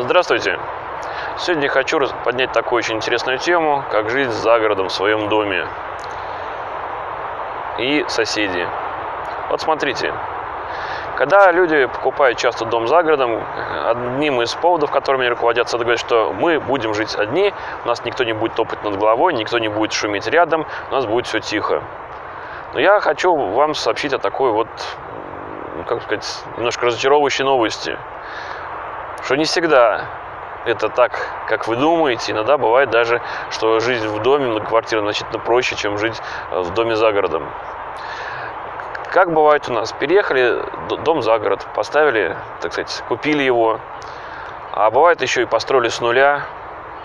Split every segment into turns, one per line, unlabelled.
Здравствуйте! Сегодня хочу поднять такую очень интересную тему, как жизнь за городом в своем доме и соседи. Вот смотрите, когда люди покупают часто дом за городом, одним из поводов, которыми они руководятся, это говорят, что мы будем жить одни, у нас никто не будет топать над головой, никто не будет шуметь рядом, у нас будет все тихо. Но я хочу вам сообщить о такой вот, как сказать, немножко разочаровывающей новости – что не всегда это так, как вы думаете. Иногда бывает даже, что жизнь в доме, на квартире значительно проще, чем жить э, в доме за городом. Как бывает у нас, переехали дом за город, поставили, так сказать, купили его, а бывает еще и построили с нуля,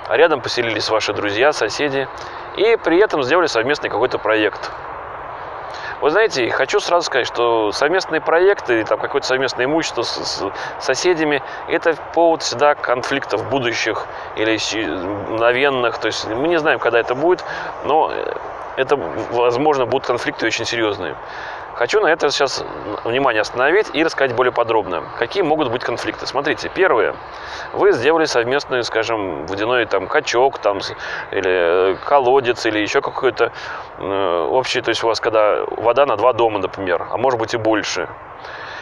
а рядом поселились ваши друзья, соседи, и при этом сделали совместный какой-то проект – вы знаете, хочу сразу сказать, что совместные проекты, там какое-то совместное имущество с, с соседями, это повод всегда конфликтов будущих или мгновенных. То есть мы не знаем, когда это будет, но это, возможно, будут конфликты очень серьезные. Хочу на это сейчас внимание остановить и рассказать более подробно, какие могут быть конфликты. Смотрите, первое. Вы сделали совместный, скажем, водяной там качок там, или э, колодец, или еще какой-то э, общий, то есть у вас когда вода на два дома, например, а может быть и больше.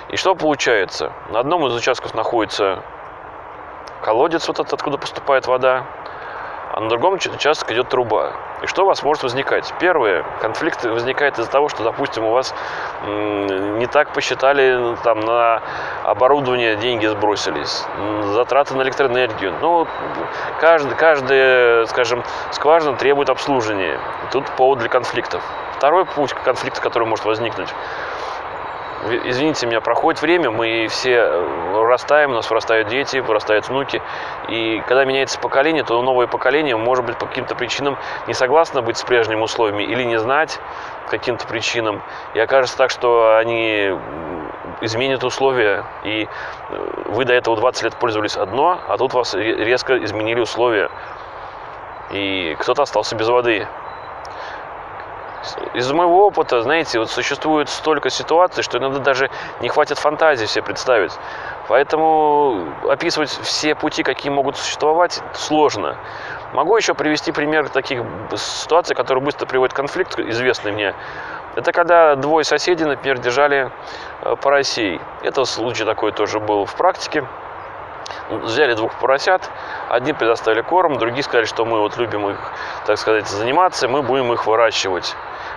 И что получается? На одном из участков находится колодец, вот этот, откуда поступает вода, а на другом участке идет труба. И что у вас может возникать? Первое, конфликт возникает из-за того, что, допустим, у вас не так посчитали там, на оборудование деньги сбросились, затраты на электроэнергию. Ну, каждый, каждая, скажем, скважина требует обслуживания. Тут повод для конфликтов. Второй путь конфликта, который может возникнуть, извините меня, проходит время, мы все э, растаем, у нас вырастают дети, вырастают внуки, и когда меняется поколение, то новое поколение может быть по каким-то причинам не согласно быть с прежними условиями или не знать каким-то причинам, и окажется так, что они изменят условия, и э, вы до этого 20 лет пользовались одно, а тут вас резко изменили условия, и кто-то остался без воды из моего опыта, знаете, вот существует столько ситуаций, что иногда даже не хватит фантазии все представить. Поэтому описывать все пути, какие могут существовать, сложно. Могу еще привести пример таких ситуаций, которые быстро приводят к конфликту, известный мне. Это когда двое соседей, например, держали э, поросей. Это случай такой тоже был в практике. Взяли двух поросят, одни предоставили корм, другие сказали, что мы вот любим их, так сказать, заниматься, мы будем их выращивать.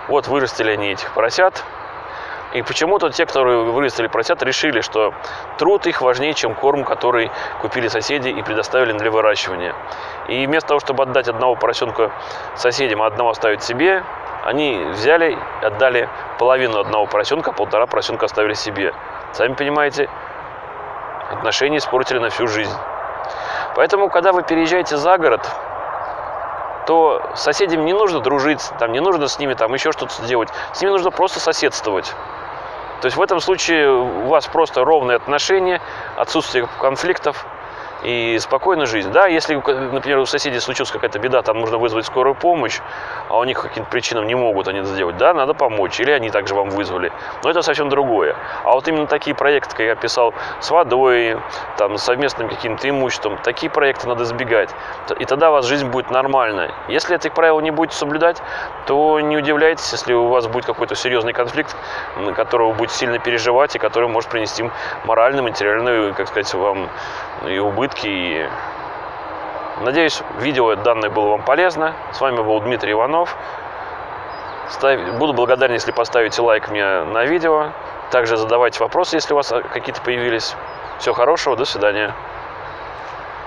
Вот вырастили они этих поросят. И почему-то те, которые вырастили поросят, решили, что труд их важнее, чем корм, который купили соседи и предоставили для выращивания. И вместо того, чтобы отдать одного поросенка соседям, а одного оставить себе, они взяли, отдали половину одного поросенка, полтора поросенка оставили себе. Сами понимаете, отношения испортили на всю жизнь. Поэтому, когда вы переезжаете за город, то с соседями не нужно дружить, там, не нужно с ними там, еще что-то делать. С ними нужно просто соседствовать. То есть в этом случае у вас просто ровные отношения, отсутствие конфликтов, и спокойно жить. Да, если, например, у соседей случилась какая-то беда, там нужно вызвать скорую помощь, а у них каким-то причинам не могут они это сделать, да, надо помочь, или они также вам вызвали. Но это совсем другое. А вот именно такие проекты, как я писал, с водой, там, совместным каким-то имуществом, такие проекты надо избегать. И тогда у вас жизнь будет нормальная. Если этих правил не будете соблюдать, то не удивляйтесь, если у вас будет какой-то серьезный конфликт, на которого вы будете сильно переживать, и который может принести моральную, материальную, как сказать, вам и убытки надеюсь, видео данное было вам полезно. С вами был Дмитрий Иванов. Буду благодарен, если поставите лайк мне на видео. Также задавайте вопросы, если у вас какие-то появились. Всего хорошего, до свидания.